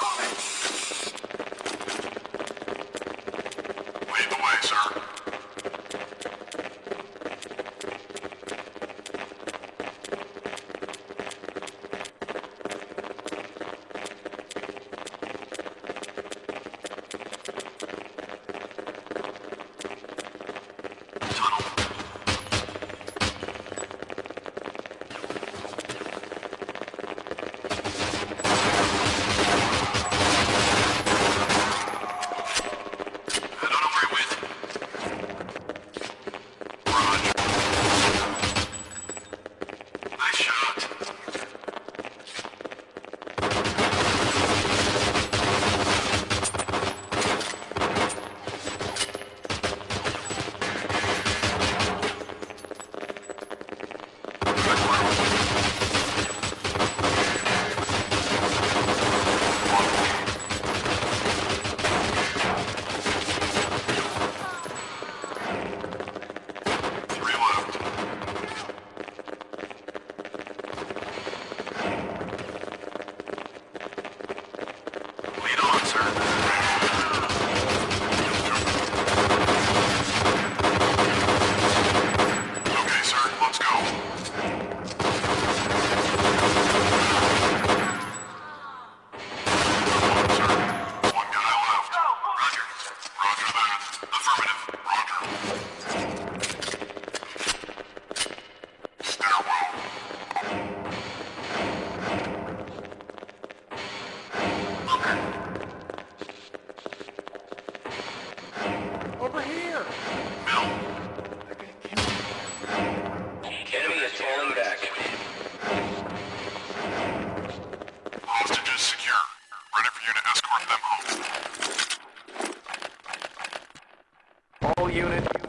Lead home.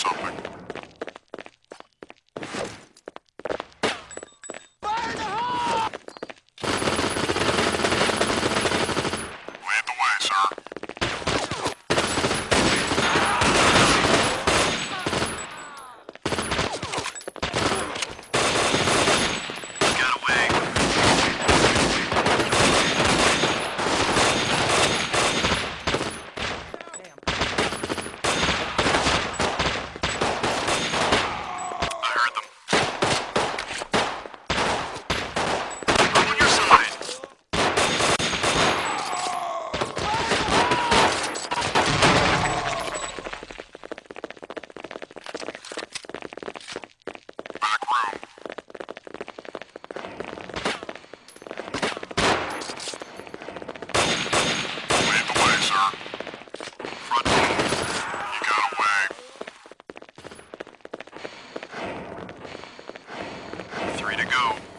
Something. go.